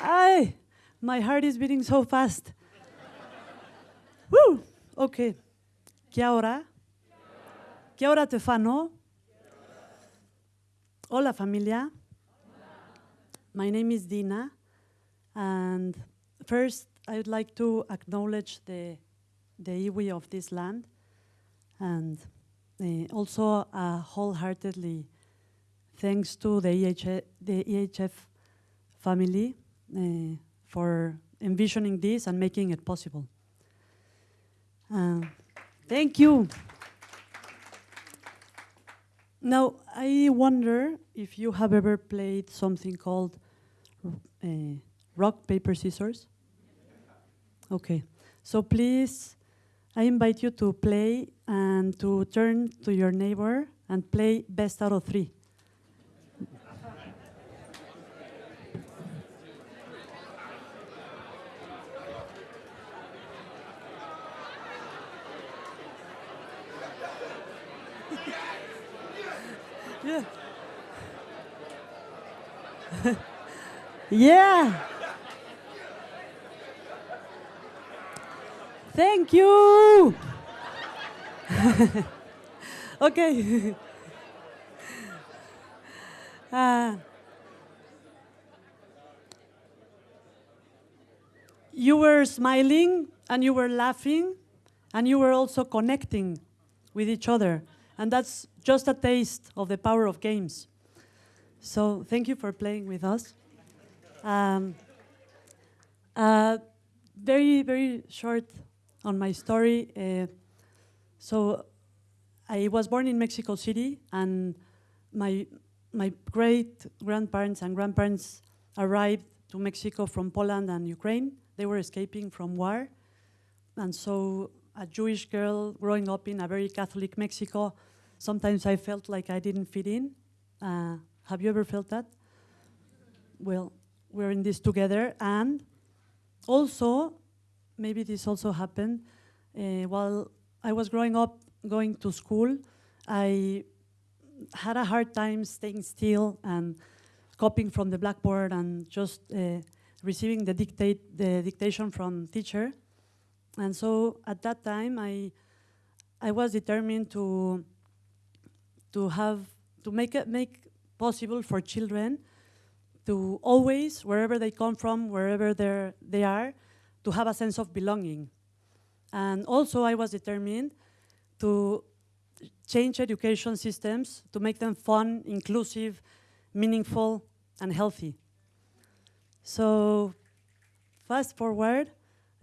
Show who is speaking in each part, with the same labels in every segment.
Speaker 1: Ay, my heart is beating so fast. Woo! Okay. Kia ora? Kia ora te whānau? Hola familia. My name is Dina. And first, I would like to acknowledge the, the iwi of this land. And uh, also uh, wholeheartedly thanks to the, EHF, the EHF family uh, for envisioning this and making it possible. Uh, thank you. Now, I wonder if you have ever played something called uh, rock, paper, scissors? Okay, so please, I invite you to play and to turn to your neighbor and play best out of three. yeah. yeah. Thank you. okay. uh, you were smiling and you were laughing and you were also connecting with each other. And that's just a taste of the power of games. So thank you for playing with us. Um, uh, very, very short on my story. Uh, so I was born in Mexico City and my, my great grandparents and grandparents arrived to Mexico from Poland and Ukraine. They were escaping from war. And so a Jewish girl growing up in a very Catholic Mexico, sometimes I felt like I didn't fit in. Uh, have you ever felt that? Well, we're in this together. And also, maybe this also happened, uh, while I was growing up, going to school, I had a hard time staying still and copying from the blackboard and just uh, receiving the dictate, the dictation from teacher. And so at that time, I, I was determined to, to have, to make it, make possible for children to always, wherever they come from, wherever they're, they are, to have a sense of belonging. And also I was determined to change education systems to make them fun, inclusive, meaningful, and healthy. So fast forward,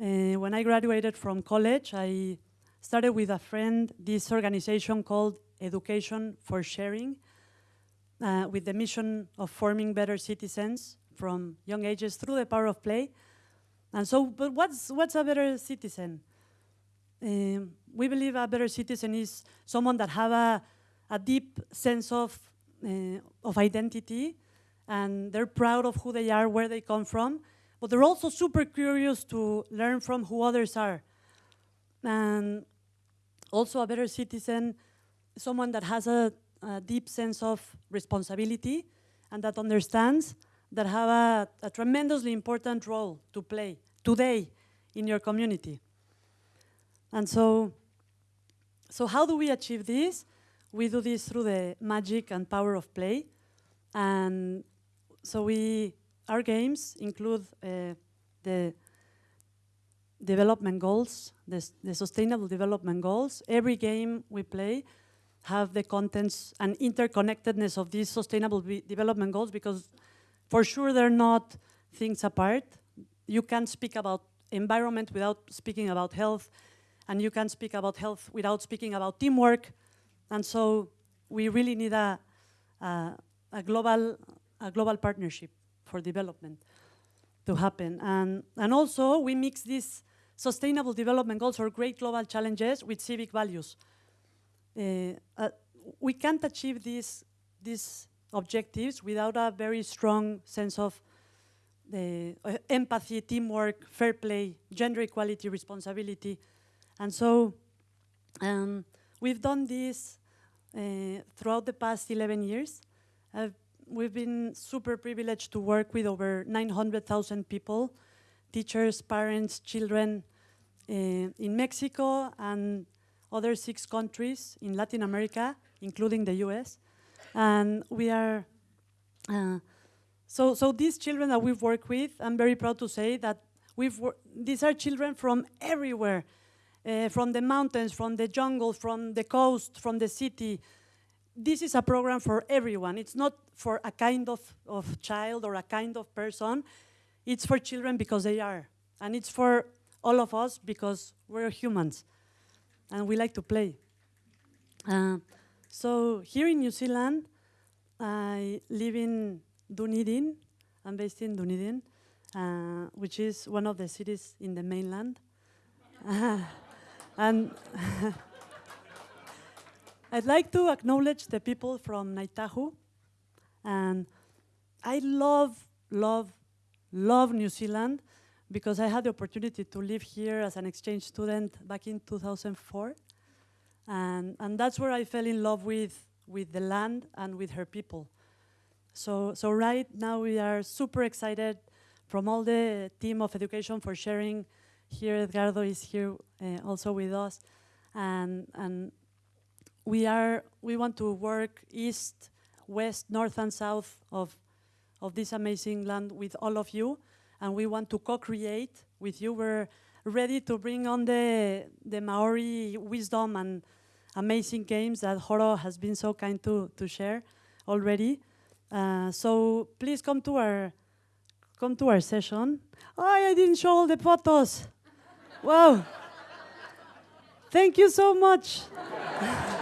Speaker 1: uh, when I graduated from college, I started with a friend this organization called Education for Sharing, uh, with the mission of forming better citizens from young ages through the power of play. And so, but what's, what's a better citizen? Um, we believe a better citizen is someone that have a, a deep sense of, uh, of identity and they're proud of who they are, where they come from, but they're also super curious to learn from who others are. And also a better citizen, someone that has a, a deep sense of responsibility and that understands that have a, a tremendously important role to play today in your community. And so, so how do we achieve this? We do this through the magic and power of play. And so we, our games include uh, the development goals, the, the sustainable development goals. Every game we play have the contents and interconnectedness of these sustainable development goals because for sure they're not things apart. You can't speak about environment without speaking about health, and you can't speak about health without speaking about teamwork. And so we really need a, a, a global, a global partnership for development to happen. And, and also we mix these sustainable development goals or great global challenges with civic values. Uh, uh, we can't achieve these, these objectives without a very strong sense of the uh, empathy, teamwork, fair play, gender equality, responsibility. And so um, we've done this uh, throughout the past 11 years. Uh, we've been super privileged to work with over 900,000 people, teachers, parents, children uh, in Mexico and other six countries in Latin America, including the US. And we are, uh, so, so these children that we've worked with, I'm very proud to say that we've these are children from everywhere, uh, from the mountains, from the jungle, from the coast, from the city. This is a program for everyone. It's not for a kind of, of child or a kind of person. It's for children because they are. And it's for all of us because we're humans and we like to play. Uh, so here in New Zealand, I live in Dunedin. I'm based in Dunedin, uh, which is one of the cities in the mainland. and I'd like to acknowledge the people from Ngāi Tahu. And I love, love, love New Zealand because I had the opportunity to live here as an exchange student back in 2004. And, and that's where I fell in love with, with the land and with her people. So, so right now we are super excited from all the team of education for sharing. Here Edgardo is here uh, also with us. And, and we, are, we want to work east, west, north and south of, of this amazing land with all of you and we want to co-create with you. We're ready to bring on the, the Maori wisdom and amazing games that Horo has been so kind to, to share already. Uh, so please come to our come to our session. Oh, I didn't show all the photos. wow. Thank you so much.